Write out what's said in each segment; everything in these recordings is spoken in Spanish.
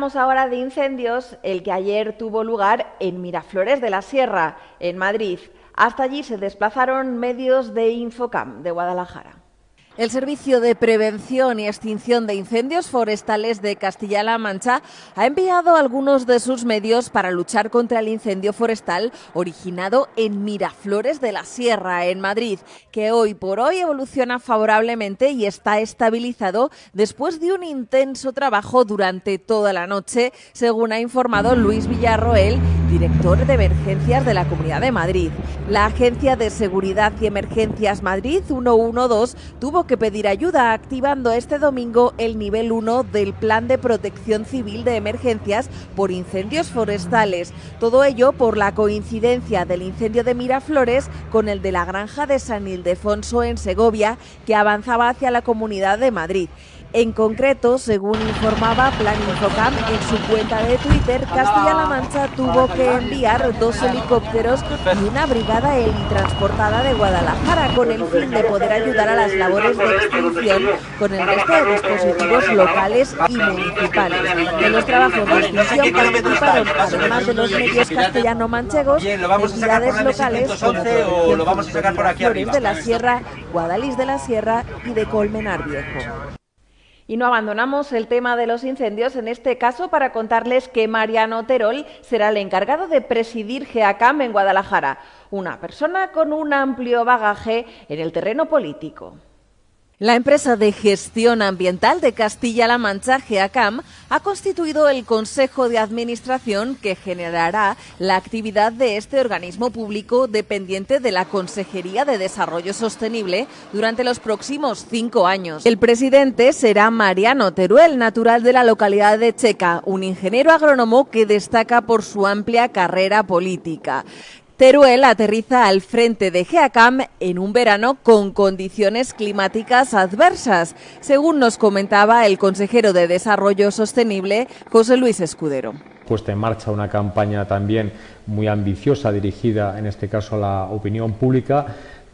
Hablamos ahora de incendios, el que ayer tuvo lugar en Miraflores de la Sierra, en Madrid. Hasta allí se desplazaron medios de Infocam de Guadalajara. El Servicio de Prevención y Extinción de Incendios Forestales de Castilla-La Mancha ha enviado algunos de sus medios para luchar contra el incendio forestal originado en Miraflores de la Sierra, en Madrid, que hoy por hoy evoluciona favorablemente y está estabilizado después de un intenso trabajo durante toda la noche, según ha informado Luis Villarroel, director de emergencias de la Comunidad de Madrid. La Agencia de Seguridad y Emergencias Madrid 112 tuvo que pedir ayuda activando este domingo el nivel 1 del Plan de Protección Civil de Emergencias por incendios forestales. Todo ello por la coincidencia del incendio de Miraflores con el de la granja de San Ildefonso en Segovia, que avanzaba hacia la Comunidad de Madrid. En concreto, según informaba Plan Infocam en su cuenta de Twitter, Castilla-La Mancha tuvo que enviar dos helicópteros y una brigada helitransportada de Guadalajara con el fin de poder ayudar a las labores de extinción con el resto de dispositivos locales y municipales. En los trabajos de extinción participaron, además de los medios castellano-manchegos, entidades locales como aquí de la Sierra, Guadalís de la Sierra y de Colmenar Viejo. Y no abandonamos el tema de los incendios, en este caso para contarles que Mariano Terol será el encargado de presidir GEACAM en Guadalajara, una persona con un amplio bagaje en el terreno político. La empresa de gestión ambiental de Castilla-La Mancha, GEACAM, ha constituido el Consejo de Administración que generará la actividad de este organismo público dependiente de la Consejería de Desarrollo Sostenible durante los próximos cinco años. El presidente será Mariano Teruel, natural de la localidad de Checa, un ingeniero agrónomo que destaca por su amplia carrera política. Teruel aterriza al frente de GEACAM en un verano con condiciones climáticas adversas, según nos comentaba el consejero de Desarrollo Sostenible, José Luis Escudero. Puesta en marcha una campaña también muy ambiciosa dirigida en este caso a la opinión pública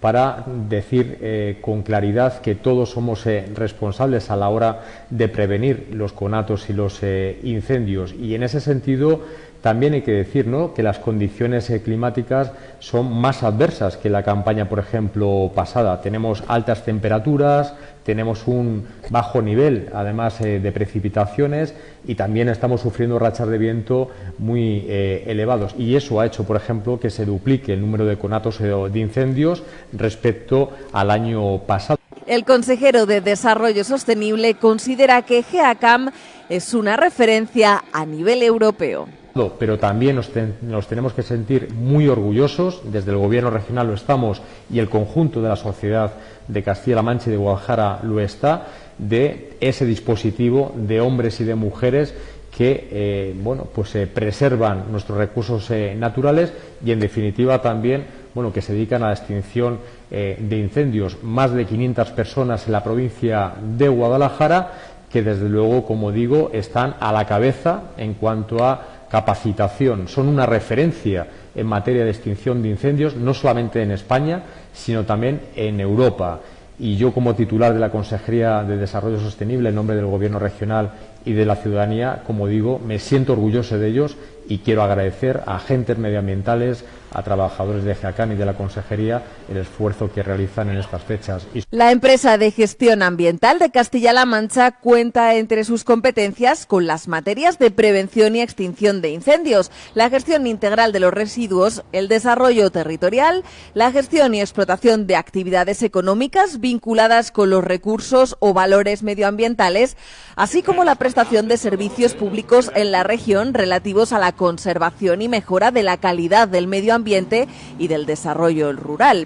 para decir eh, con claridad que todos somos eh, responsables a la hora de prevenir los conatos y los eh, incendios. Y en ese sentido también hay que decir que las condiciones eh, climáticas son más adversas que la campaña, por ejemplo, pasada. Tenemos altas temperaturas, tenemos un bajo nivel, además eh, de precipitaciones, y también estamos sufriendo rachas de viento muy eh, elevados. Y eso ha hecho, por ejemplo, que se duplique el número de conatos de incendios respecto al año pasado. El consejero de Desarrollo Sostenible considera que GEACAM es una referencia a nivel europeo pero también nos, tenemos que sentir muy orgullosos, desde el Gobierno regional lo estamos y el conjunto de la sociedad de Castilla-La Mancha y de Guadalajara lo está, de ese dispositivo de hombres y de mujeres que eh, bueno, pues, eh, preservan nuestros recursos eh, naturales y, en definitiva, también bueno, que se dedican a la extinción de incendios. Más de 500 personas en la provincia de Guadalajara que, desde luego, como digo, están a la cabeza en cuanto a capacitación, son una referencia en materia de extinción de incendios, no solamente en España, sino también en Europa. Y yo, como titular de la Consejería de Desarrollo Sostenible, en nombre del Gobierno regional y de la ciudadanía, como digo, me siento orgulloso de ellos y quiero agradecer a agentes medioambientales, a trabajadores de GEACAN y de la Consejería el esfuerzo que realizan en estas fechas. La empresa de gestión ambiental de Castilla-La Mancha cuenta entre sus competencias con las materias de prevención y extinción de incendios, la gestión integral de los residuos, el desarrollo territorial, la gestión y explotación de actividades económicas vinculadas con los recursos o valores medioambientales, así como la prestación de servicios públicos en la región relativos a la conservación y mejora de la calidad del medio ambiente y del desarrollo rural.